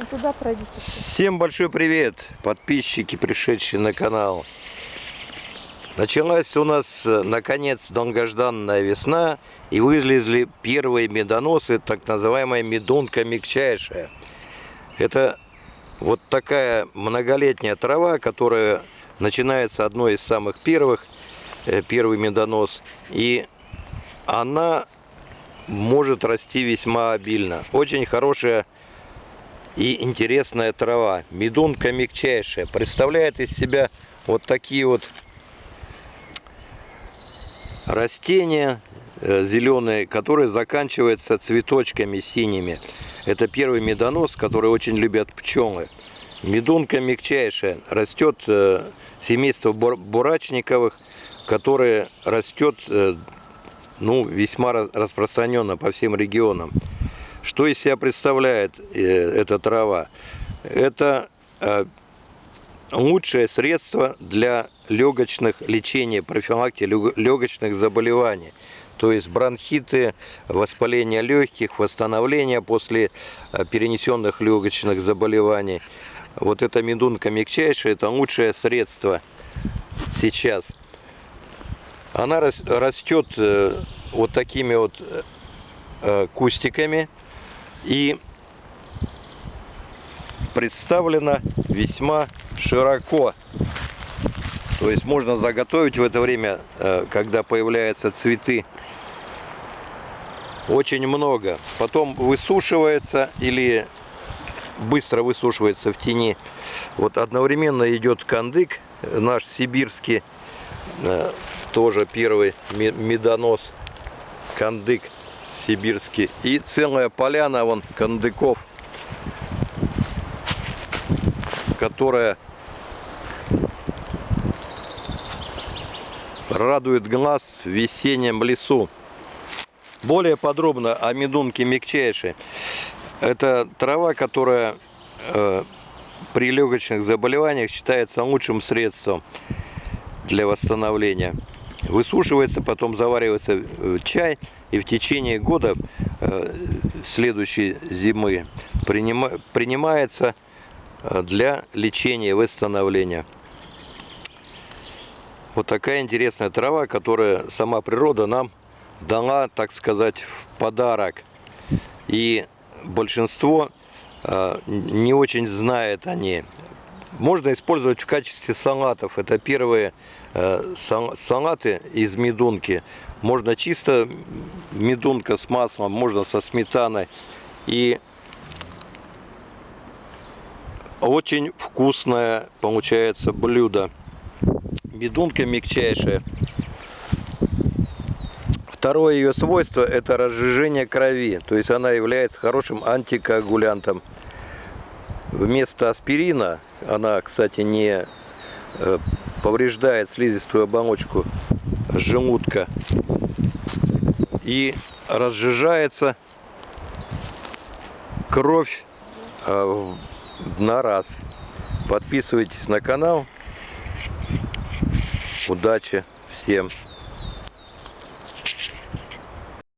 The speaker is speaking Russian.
Ну, туда пройдите. Всем большой привет, подписчики, пришедшие на канал. Началась у нас, э, наконец, долгожданная весна, и вылезли первые медоносы, так называемая медунка мягчайшая. Это вот такая многолетняя трава, которая начинается одной из самых первых, э, первый медонос, и она может расти весьма обильно. Очень хорошая и интересная трава. Медунка мягчайшая. Представляет из себя вот такие вот растения э, зеленые, которые заканчиваются цветочками синими. Это первый медонос, который очень любят пчелы. Медунка мягчайшая. Растет э, семейство бурачниковых, которое растет э, ну, весьма распространенно по всем регионам. Что из себя представляет э, эта трава? Это э, лучшее средство для легочных лечения, профилактики легочных заболеваний. То есть бронхиты, воспаление легких, восстановление после э, перенесенных легочных заболеваний. Вот эта медунка мягчайшая, это лучшее средство сейчас. Она растет вот такими вот кустиками и представлена весьма широко. То есть можно заготовить в это время, э, когда появляются цветы, очень много. Потом высушивается или быстро высушивается в тени. Вот одновременно идет кандык, наш сибирский, э, тоже первый медонос, кандык сибирский. И целая поляна вон кандыков, которая радует глаз в весеннем лесу. Более подробно о медунке мягчайшей. Это трава, которая э, при легочных заболеваниях считается лучшим средством для восстановления. Высушивается, потом заваривается в чай и в течение года э, следующей зимы принимается э, для лечения и восстановления. Вот такая интересная трава, которая сама природа нам дала, так сказать, в подарок. И большинство э, не очень знает о ней. Можно использовать в качестве салатов. Это первые салаты из медунки. Можно чисто медунка с маслом, можно со сметаной. И очень вкусное получается блюдо. Медунка мягчайшая. Второе ее свойство это разжижение крови. То есть она является хорошим антикоагулянтом. Вместо аспирина, она, кстати, не э, повреждает слизистую оболочку желудка и разжижается кровь э, на раз. Подписывайтесь на канал. Удачи всем!